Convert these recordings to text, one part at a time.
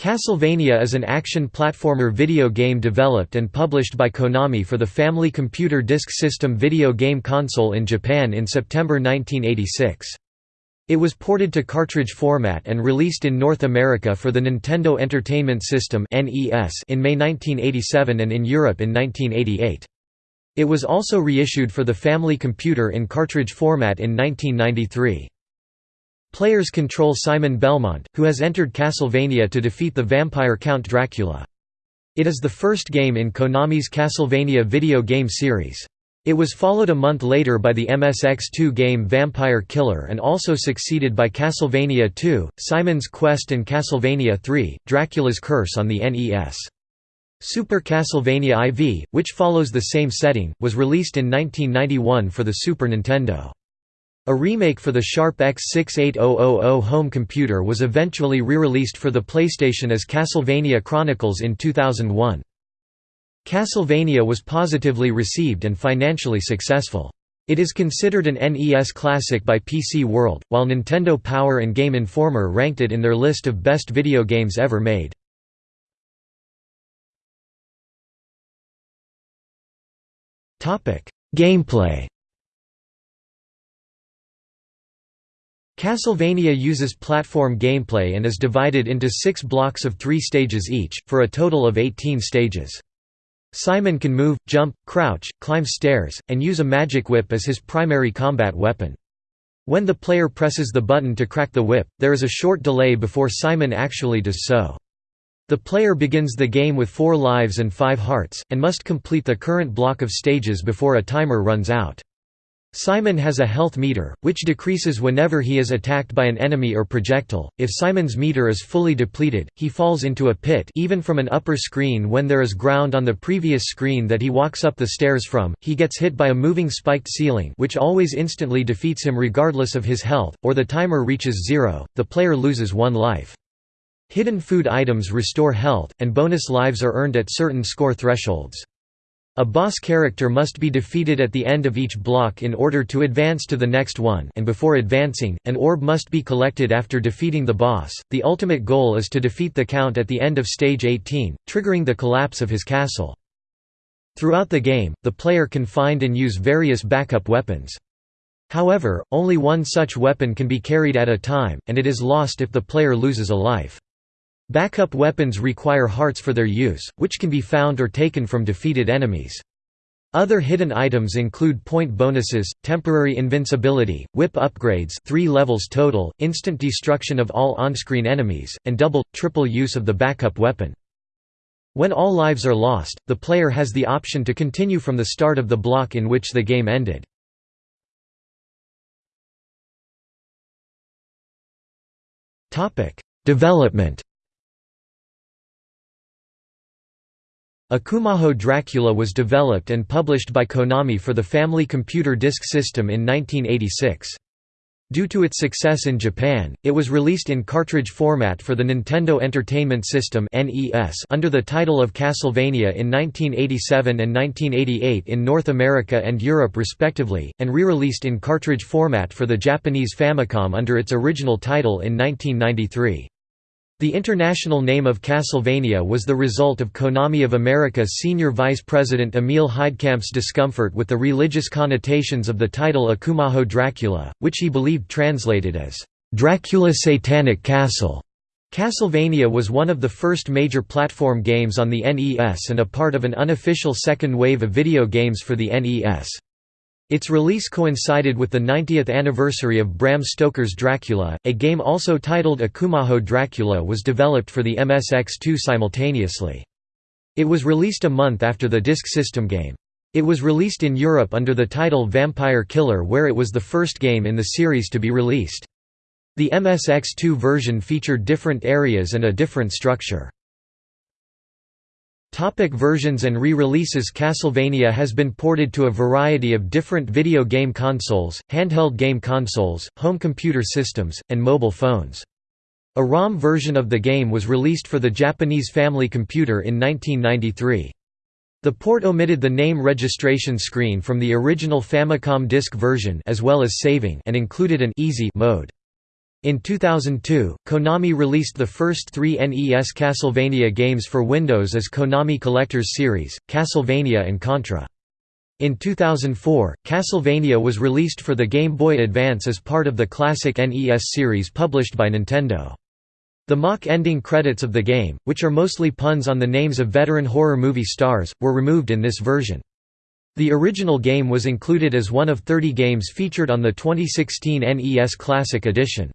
Castlevania is an action platformer video game developed and published by Konami for the Family Computer Disk System video game console in Japan in September 1986. It was ported to cartridge format and released in North America for the Nintendo Entertainment System in May 1987 and in Europe in 1988. It was also reissued for the Family Computer in cartridge format in 1993. Players control Simon Belmont, who has entered Castlevania to defeat the vampire Count Dracula. It is the first game in Konami's Castlevania video game series. It was followed a month later by the MSX2 game Vampire Killer and also succeeded by Castlevania II, Simon's Quest and Castlevania III, Dracula's Curse on the NES. Super Castlevania IV, which follows the same setting, was released in 1991 for the Super Nintendo. A remake for the Sharp X68000 home computer was eventually re-released for the PlayStation as Castlevania Chronicles in 2001. Castlevania was positively received and financially successful. It is considered an NES classic by PC World, while Nintendo Power and Game Informer ranked it in their list of best video games ever made. Gameplay Castlevania uses platform gameplay and is divided into six blocks of three stages each, for a total of 18 stages. Simon can move, jump, crouch, climb stairs, and use a magic whip as his primary combat weapon. When the player presses the button to crack the whip, there is a short delay before Simon actually does so. The player begins the game with four lives and five hearts, and must complete the current block of stages before a timer runs out. Simon has a health meter, which decreases whenever he is attacked by an enemy or projectile. If Simon's meter is fully depleted, he falls into a pit even from an upper screen when there is ground on the previous screen that he walks up the stairs from. He gets hit by a moving spiked ceiling, which always instantly defeats him regardless of his health, or the timer reaches zero, the player loses one life. Hidden food items restore health, and bonus lives are earned at certain score thresholds. A boss character must be defeated at the end of each block in order to advance to the next one and before advancing, an orb must be collected after defeating the boss. The ultimate goal is to defeat the Count at the end of stage 18, triggering the collapse of his castle. Throughout the game, the player can find and use various backup weapons. However, only one such weapon can be carried at a time, and it is lost if the player loses a life. Backup weapons require hearts for their use, which can be found or taken from defeated enemies. Other hidden items include point bonuses, temporary invincibility, whip upgrades 3 levels total, instant destruction of all on-screen enemies, and double, triple use of the backup weapon. When all lives are lost, the player has the option to continue from the start of the block in which the game ended. Development Akumajo Dracula was developed and published by Konami for the Family Computer Disk System in 1986. Due to its success in Japan, it was released in cartridge format for the Nintendo Entertainment System under the title of Castlevania in 1987 and 1988 in North America and Europe respectively, and re-released in cartridge format for the Japanese Famicom under its original title in 1993. The international name of Castlevania was the result of Konami of America's senior vice president Emil Heidkamp's discomfort with the religious connotations of the title Akumajo Dracula, which he believed translated as, "'Dracula Satanic Castle'". Castlevania was one of the first major platform games on the NES and a part of an unofficial second wave of video games for the NES. Its release coincided with the 90th anniversary of Bram Stoker's Dracula. A game also titled Akumajo Dracula was developed for the MSX2 simultaneously. It was released a month after the Disk System game. It was released in Europe under the title Vampire Killer where it was the first game in the series to be released. The MSX2 version featured different areas and a different structure. Topic versions and re-releases Castlevania has been ported to a variety of different video game consoles, handheld game consoles, home computer systems, and mobile phones. A ROM version of the game was released for the Japanese Family Computer in 1993. The port omitted the name registration screen from the original Famicom disk version as well as saving and included an easy mode. In 2002, Konami released the first three NES Castlevania games for Windows as Konami Collector's Series, Castlevania and Contra. In 2004, Castlevania was released for the Game Boy Advance as part of the classic NES series published by Nintendo. The mock ending credits of the game, which are mostly puns on the names of veteran horror movie stars, were removed in this version. The original game was included as one of 30 games featured on the 2016 NES Classic Edition.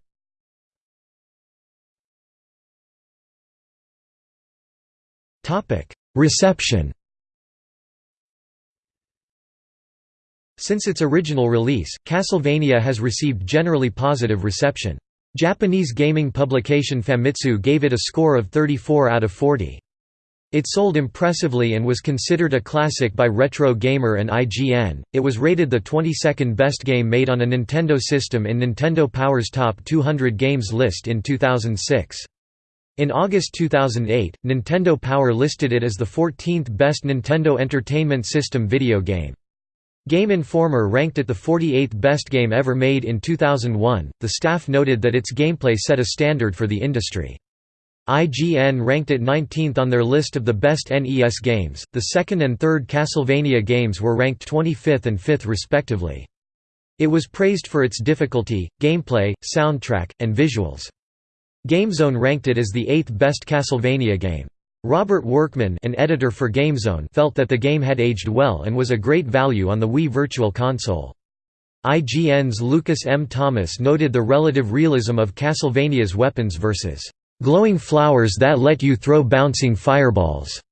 Reception Since its original release, Castlevania has received generally positive reception. Japanese gaming publication Famitsu gave it a score of 34 out of 40. It sold impressively and was considered a classic by Retro Gamer and IGN. It was rated the 22nd best game made on a Nintendo system in Nintendo Power's Top 200 Games list in 2006. In August 2008, Nintendo Power listed it as the 14th best Nintendo Entertainment System video game. Game Informer ranked it the 48th best game ever made in 2001. The staff noted that its gameplay set a standard for the industry. IGN ranked it 19th on their list of the best NES games. The second and third Castlevania games were ranked 25th and 5th respectively. It was praised for its difficulty, gameplay, soundtrack, and visuals. GameZone ranked it as the eighth best Castlevania game. Robert Workman an editor for GameZone felt that the game had aged well and was a great value on the Wii Virtual Console. IGN's Lucas M. Thomas noted the relative realism of Castlevania's weapons versus "...glowing flowers that let you throw bouncing fireballs."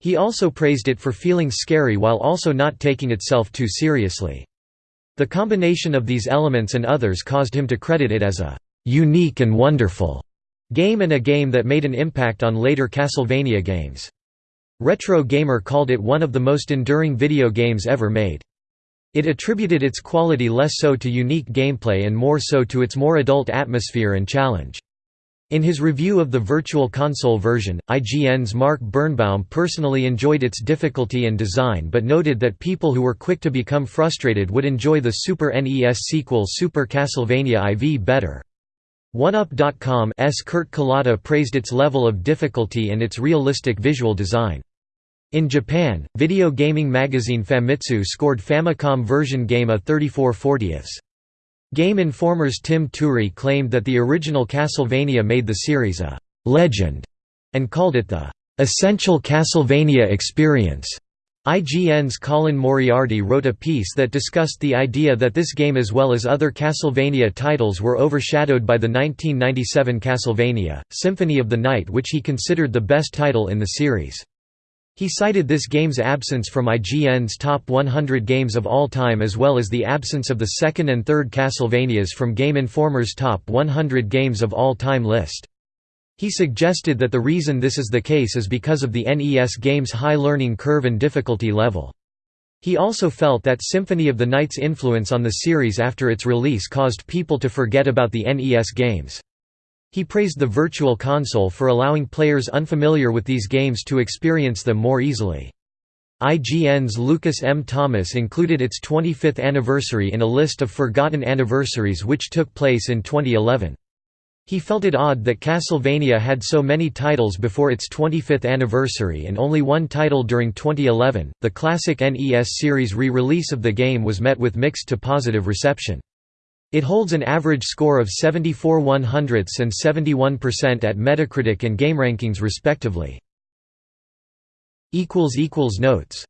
He also praised it for feeling scary while also not taking itself too seriously. The combination of these elements and others caused him to credit it as a "...unique and wonderful." Game and a game that made an impact on later Castlevania games. Retro Gamer called it one of the most enduring video games ever made. It attributed its quality less so to unique gameplay and more so to its more adult atmosphere and challenge. In his review of the Virtual Console version, IGN's Mark Birnbaum personally enjoyed its difficulty and design but noted that people who were quick to become frustrated would enjoy the Super NES sequel Super Castlevania IV better. OneUp.com's Kurt Kalata praised its level of difficulty and its realistic visual design. In Japan, video gaming magazine Famitsu scored Famicom version game a 34 40ths. Game Informer's Tim Turi claimed that the original Castlevania made the series a «legend» and called it the «essential Castlevania experience». IGN's Colin Moriarty wrote a piece that discussed the idea that this game as well as other Castlevania titles were overshadowed by the 1997 Castlevania, Symphony of the Night which he considered the best title in the series. He cited this game's absence from IGN's top 100 games of all time as well as the absence of the second and third Castlevanias from Game Informer's top 100 games of all time list. He suggested that the reason this is the case is because of the NES game's high learning curve and difficulty level. He also felt that Symphony of the Night's influence on the series after its release caused people to forget about the NES games. He praised the Virtual Console for allowing players unfamiliar with these games to experience them more easily. IGN's Lucas M. Thomas included its 25th anniversary in a list of forgotten anniversaries which took place in 2011. He felt it odd that Castlevania had so many titles before its 25th anniversary and only one title during 2011. The classic NES series re release of the game was met with mixed to positive reception. It holds an average score of 74 100ths and 71% at Metacritic and GameRankings respectively. Notes